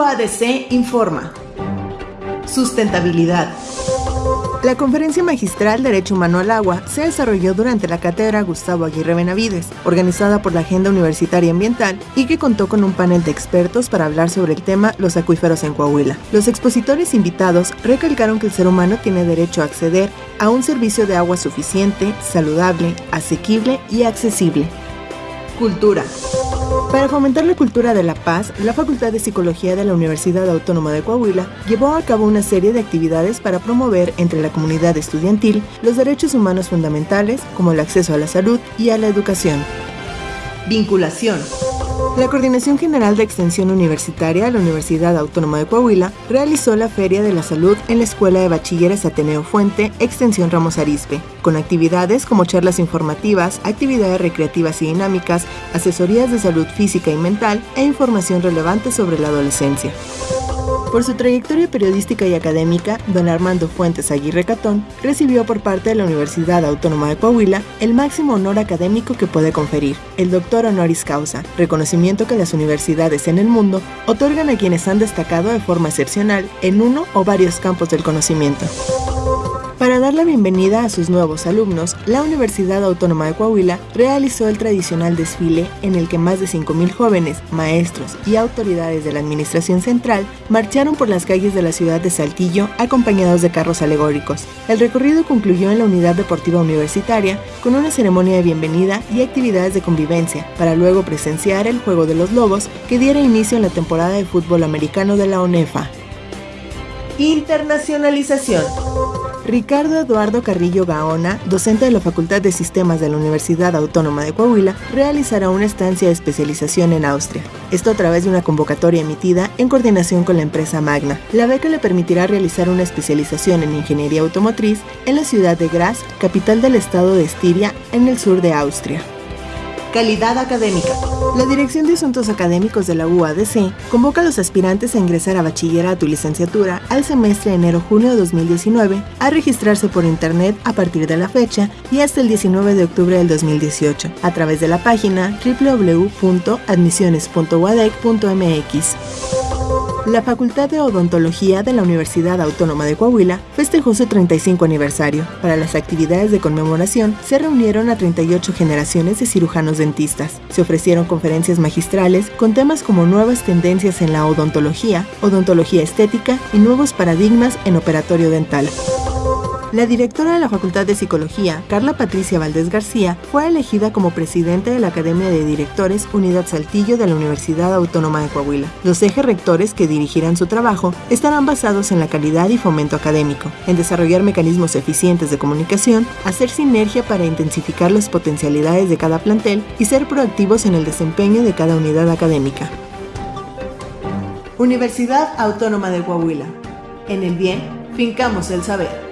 UADC informa. Sustentabilidad. La Conferencia Magistral Derecho Humano al Agua se desarrolló durante la cátedra Gustavo Aguirre Benavides, organizada por la Agenda Universitaria Ambiental y que contó con un panel de expertos para hablar sobre el tema los acuíferos en Coahuila. Los expositores invitados recalcaron que el ser humano tiene derecho a acceder a un servicio de agua suficiente, saludable, asequible y accesible. Cultura. Para fomentar la cultura de la paz, la Facultad de Psicología de la Universidad Autónoma de Coahuila llevó a cabo una serie de actividades para promover entre la comunidad estudiantil los derechos humanos fundamentales como el acceso a la salud y a la educación. Vinculación. La Coordinación General de Extensión Universitaria de la Universidad Autónoma de Coahuila realizó la Feria de la Salud en la Escuela de Bachilleres Ateneo Fuente, Extensión Ramos Arispe, con actividades como charlas informativas, actividades recreativas y dinámicas, asesorías de salud física y mental e información relevante sobre la adolescencia. Por su trayectoria periodística y académica, don Armando Fuentes Aguirre Catón recibió por parte de la Universidad Autónoma de Coahuila el máximo honor académico que puede conferir, el doctor honoris causa, reconocimiento que las universidades en el mundo otorgan a quienes han destacado de forma excepcional en uno o varios campos del conocimiento. Para dar la bienvenida a sus nuevos alumnos, la Universidad Autónoma de Coahuila realizó el tradicional desfile en el que más de 5.000 jóvenes, maestros y autoridades de la Administración Central marcharon por las calles de la ciudad de Saltillo acompañados de carros alegóricos. El recorrido concluyó en la Unidad Deportiva Universitaria con una ceremonia de bienvenida y actividades de convivencia, para luego presenciar el Juego de los Lobos que diera inicio en la temporada de fútbol americano de la ONEFA. Internacionalización. Ricardo Eduardo Carrillo Gaona, docente de la Facultad de Sistemas de la Universidad Autónoma de Coahuila, realizará una estancia de especialización en Austria. Esto a través de una convocatoria emitida en coordinación con la empresa Magna. La beca le permitirá realizar una especialización en ingeniería automotriz en la ciudad de Graz, capital del estado de Estiria, en el sur de Austria. Calidad académica. La Dirección de Asuntos Académicos de la UADC convoca a los aspirantes a ingresar a bachillerato y licenciatura al semestre enero-junio de 2019 a registrarse por internet a partir de la fecha y hasta el 19 de octubre del 2018 a través de la página www.admisiones.uadec.mx. La Facultad de Odontología de la Universidad Autónoma de Coahuila festejó su 35 aniversario. Para las actividades de conmemoración se reunieron a 38 generaciones de cirujanos dentistas. Se ofrecieron conferencias magistrales con temas como nuevas tendencias en la odontología, odontología estética y nuevos paradigmas en operatorio dental. La directora de la Facultad de Psicología, Carla Patricia Valdés García, fue elegida como presidente de la Academia de Directores Unidad Saltillo de la Universidad Autónoma de Coahuila. Los ejes rectores que dirigirán su trabajo estarán basados en la calidad y fomento académico, en desarrollar mecanismos eficientes de comunicación, hacer sinergia para intensificar las potencialidades de cada plantel y ser proactivos en el desempeño de cada unidad académica. Universidad Autónoma de Coahuila. En el bien, fincamos el saber.